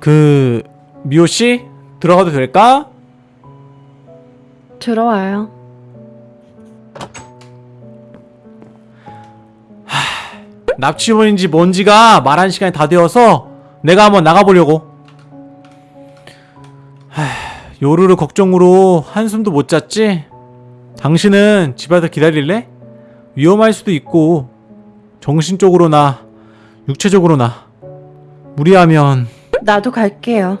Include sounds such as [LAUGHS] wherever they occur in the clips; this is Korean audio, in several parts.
그 미호 씨 들어가도 될까? 들어와요. 납치범인지 뭔지가 말한 시간이 다 되어서 내가 한번 나가보려고. 하, 요루루 걱정으로 한숨도 못 잤지? 당신은 집에서 기다릴래? 위험할 수도 있고 정신적으로나 육체적으로나 무리하면 나도 갈게요.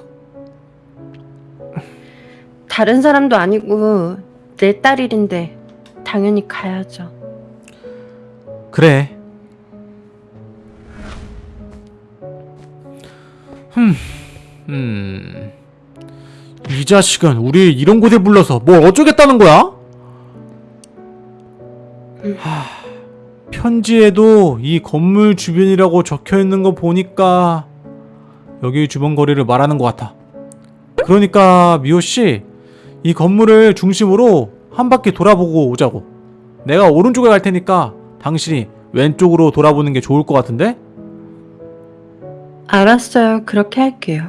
다른 사람도 아니고 내 딸 일인데 당연히 가야죠. 그래. 흠, 음, 이 자식은 우리 이런 곳에 불러서 뭘 어쩌겠다는 거야? 하, 편지에도 이 건물 주변이라고 적혀 있는 거 보니까 여기 주변 거리를 말하는 것 같아. 그러니까 미호 씨, 이 건물을 중심으로 한 바퀴 돌아보고 오자고. 내가 오른쪽에 갈 테니까 당신이 왼쪽으로 돌아보는 게 좋을 것 같은데? 알았어요. 그렇게 할게요.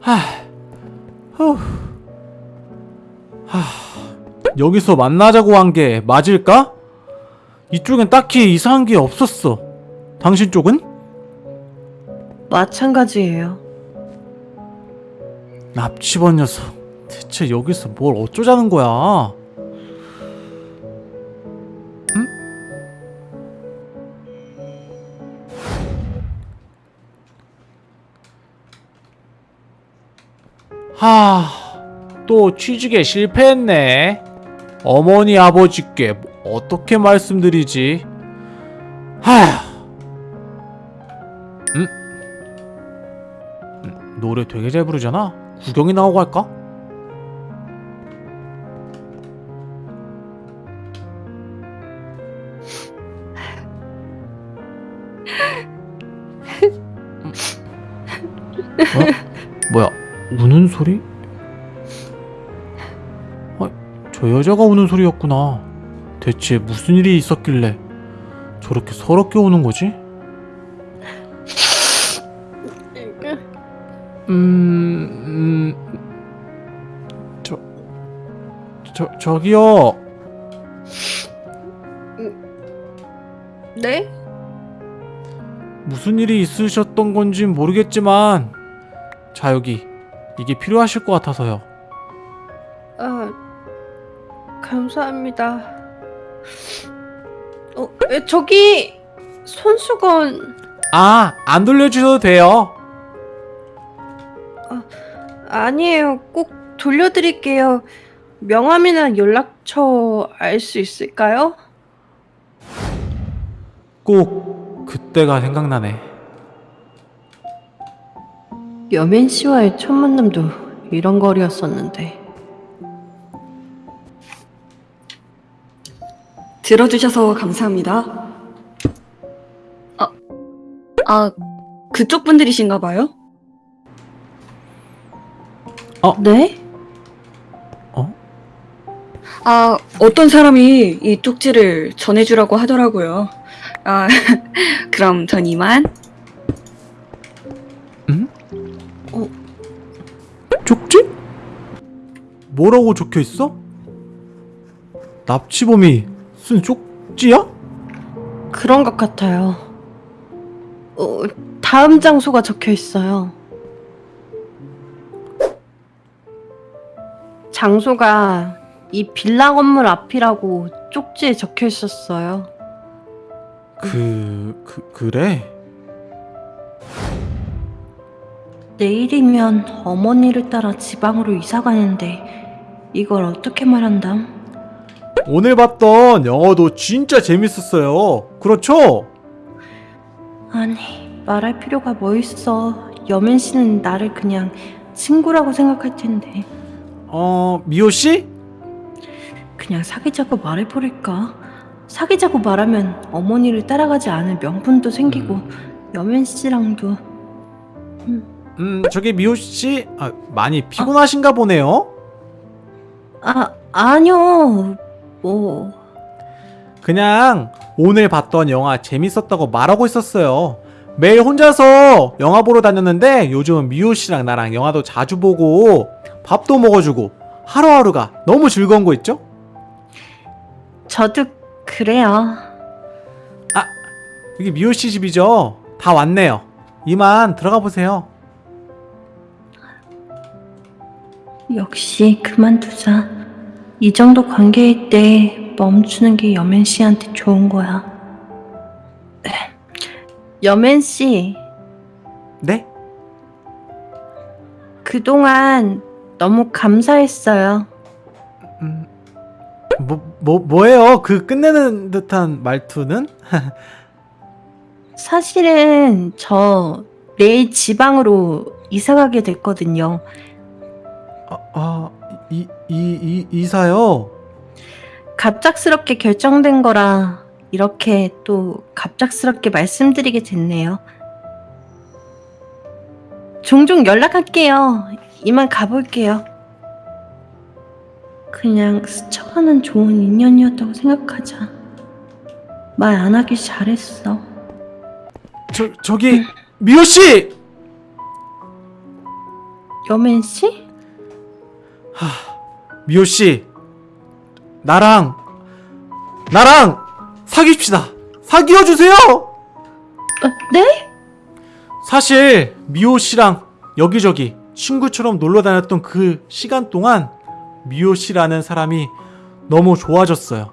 하, 후, 하, 여기서 만나자고 한 게 맞을까? 이쪽엔 딱히 이상한 게 없었어. 당신 쪽은? 마찬가지예요. 납치범 녀석. 대체 여기서 뭘 어쩌자는 거야? 응? 하, 또 취직에 실패했네. 어머니 아버지께 어떻게 말씀드리지? 하, 음? 음, 노래 되게 잘 부르잖아. 구경이 나오고 할까? 어? 뭐야? 우는 소리? 아, 저 여자가 우는 소리였구나. 대체 무슨 일이 있었길래 저렇게 서럽게 우는 거지? 음, 음, 저, 저, 저기요. 네? 무슨 일이 있으셨던 건지 모르겠지만, 자, 여기. 이게 필요하실 것 같아서요. 아, 감사합니다. 어, 에, 저기 손수건 아, 안 돌려주셔도 돼요. 아니에요. 꼭 돌려드릴게요. 명함이나 연락처 알 수 있을까요? 꼭 그때가 생각나네. 여민 씨와의 첫 만남도 이런 거리였었는데. 들어주셔서 감사합니다. 아, 아, 그쪽 분들이신가 봐요? 네? 아, 어떤 사람이 이 쪽지를 전해주라고 하더라고요. 아, [LAUGHS] 그럼 전 이만. 쪽지? 뭐라고 적혀 있어? 납치범이 쓴 쪽지야? 그런 것 같아요. 어, 다음 장소가 적혀 있어요. 장소가 이 빌라 건물 앞이라고 쪽지에 적혀 있었어요. 그, 그 그래? 내일이면 어머니를 따라 지방으로 이사 가는데 이걸 어떻게 말한담? 오늘 봤던 영화도 진짜 재밌었어요. 그렇죠? 아니 말할 필요가 뭐 있어. 여민 씨는 나를 그냥 친구라고 생각할 텐데 어, 미호 씨? 그냥 사귀자고 말해버릴까? 사귀자고 말하면 어머니를 따라가지 않을 명분도 생기고 여민 씨랑도 음, 저기 미호 씨, 아, 많이 피곤하신가 보네요. 아 아니요 뭐 그냥 오늘 봤던 영화 재밌었다고 말하고 있었어요. 매일 혼자서 영화 보러 다녔는데 요즘은 미호 씨랑 나랑 영화도 자주 보고 밥도 먹어주고 하루하루가 너무 즐거운 거 있죠? 저도 그래요. 이게 미호 씨 집이죠? 다 왔네요. 이만 들어가 보세요. 역시 그만두자. 이 정도 관계일 때 멈추는 게 여맨 씨한테 좋은 거야. [CLEARS THROAT] 여맨 씨, 네? 그동안 너무 감사했어요. 음, 뭐, 뭐, 뭐예요? 그 끝내는 듯한 말투는? [LAUGHS] 사실은 저 내일 지방으로 이사 가게 됐거든요. 아, 아 이, 이, 이, 이사요? 갑작스럽게 결정된 거라 이렇게 또 갑작스럽게 말씀드리게 됐네요. 종종 연락할게요. 이만 가볼게요. 그냥 스쳐가는 좋은 인연이었다고 생각하자. 말 안 하길 잘했어. 저, 저기, 미호 씨! 여맨 씨? 미호 씨, 나랑, 나랑 사귀십시다. 사귀어 주세요! 어, 네? 사실 미호 씨랑 여기저기 친구처럼 놀러 다녔던 그 시간 동안 미호 씨라는 사람이 너무 좋아졌어요.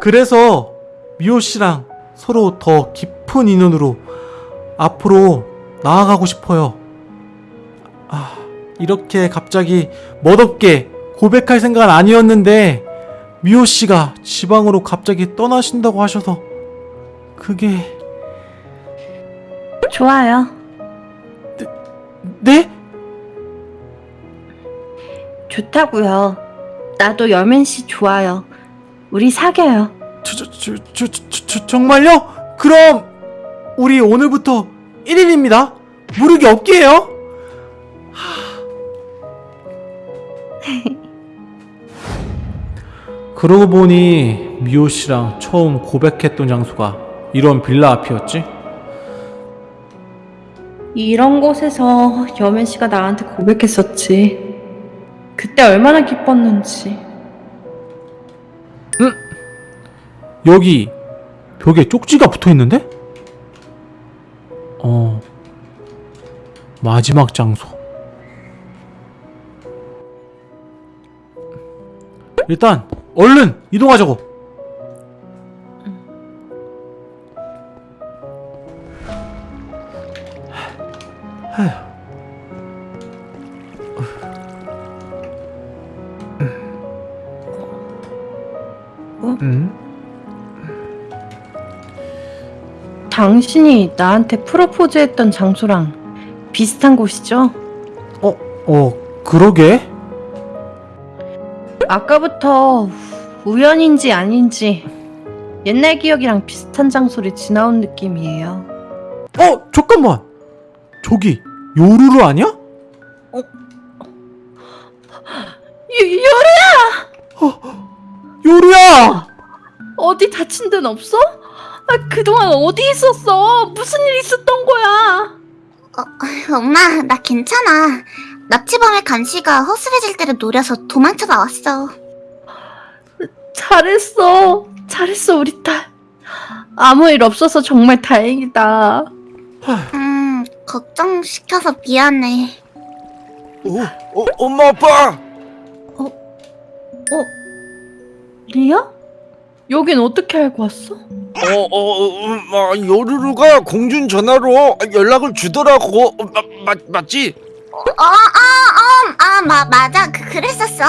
그래서 미호 씨랑 서로 더 깊은 인연으로 앞으로 나아가고 싶어요. 아, 이렇게 갑자기 멋없게 고백할 생각은 아니었는데 미호 씨가 지방으로 갑자기 떠나신다고 하셔서 그게 좋아요. 네? 좋다고요. 나도 여맨 씨 좋아요. 우리 사겨요. 저, 저, 저, 저, 저, 저, 정말요? 그럼 우리 오늘부터 1일입니다. 무릎이 없게요. 그러고 보니 미호 씨랑 처음 고백했던 장소가 이런 빌라 앞이었지? 이런 곳에서 여맨 씨가 나한테 고백했었지. 그때 얼마나 기뻤는지. 여기 벽에 쪽지가 붙어 있는데? 어. 마지막 장소. 일단 얼른 이동하자고. 어? 음? 당신이 나한테 프로포즈 했던 장소랑 비슷한 곳이죠? 어, 어, 그러게. 아까부터 우연인지 아닌지 옛날 기억이랑 비슷한 장소를 지나온 느낌이에요. 어, 잠깐만. 저기 요루루 아니야? 유, 유, 요루야! 어디 다친 데는 없어? 아, 그동안 어디 있었어? 무슨 일 있었던 거야? 엄마, 나 괜찮아. 납치범의 감시가 허술해질 때를 노려서 도망쳐 나왔어. 잘했어. 잘했어, 우리 딸. 아무 일 없어서 정말 다행이다. 음, 걱정시켜서 미안해. 어, 어, 엄마 아빠 어? 리아? 여긴 어떻게 알고 왔어? 어, 어, 음, 아, 요루루가 공준 전화로 연락을 주더라고 어, 마, 마, 맞지? 어, 아, 어, 아, 마, 맞아. 그, 그랬었어.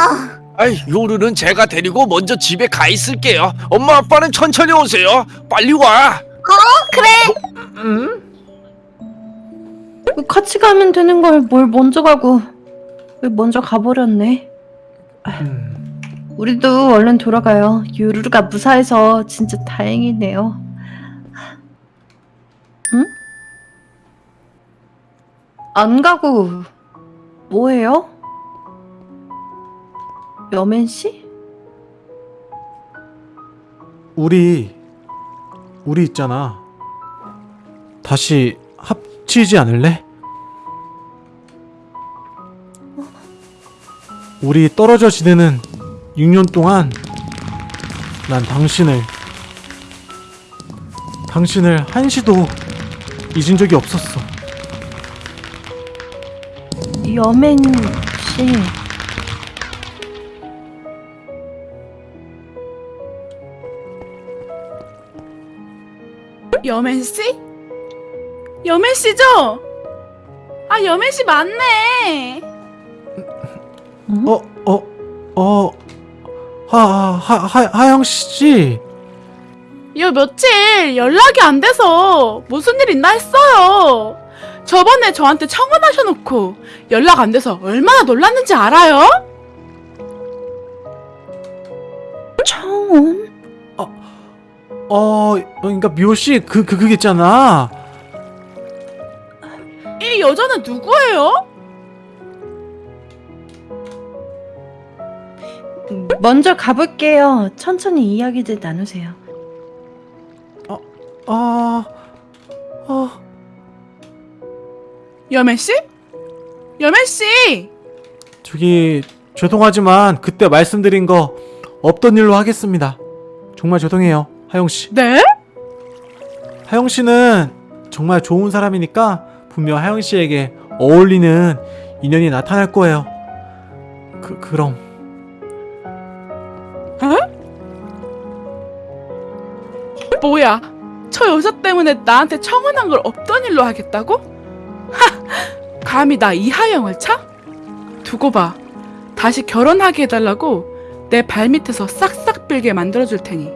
아이 요루는 제가 데리고 먼저 집에 가 있을게요 엄마 아빠는 천천히 오세요 빨리 와 그래. 응? 같이 가면 되는 걸 뭘 먼저 가고 왜 먼저 가버렸네. 음, 우리도 얼른 돌아가요. 유루루가 무사해서 진짜 다행이네요. 응? 안 가고 뭐해요? 여맨 씨? 우리 우리 있잖아. 다시 합치지 않을래? 우리 떨어져 지내는 6년 동안 난 당신을 당신을 한시도 잊은 적이 없었어. 여맨 씨. 여맨 씨? 여맨 씨죠? 아 여맨 씨 맞네. 어, 어, 어, 하, 하, 하, 하영 씨. 요 며칠 연락이 안 돼서 무슨 일 있나 했어요. 저번에 저한테 청혼하셔놓고 연락 안 돼서 얼마나 놀랐는지 알아요? 청혼? 어, 그러니까 미호 씨, 그, 그, 그게 있잖아. 이 여자는 누구예요? 먼저 가볼게요. 천천히 이야기들 나누세요. 아, 아, 여맨 씨? 여맨 씨! 저기, 죄송하지만 그때 말씀드린 거 없던 일로 하겠습니다. 정말 죄송해요, 하영 씨. 네? 하영 씨는 정말 좋은 사람이니까 분명 하영 씨에게 어울리는 인연이 나타날 거예요. 그, 그럼. 뭐야? 저 여자 때문에 나한테 청혼한 걸 없던 일로 하겠다고? 하! 감히 나 이하영을 차? 두고 봐. 다시 결혼하게 해달라고 내 발밑에서 싹싹 빌게 만들어줄 테니.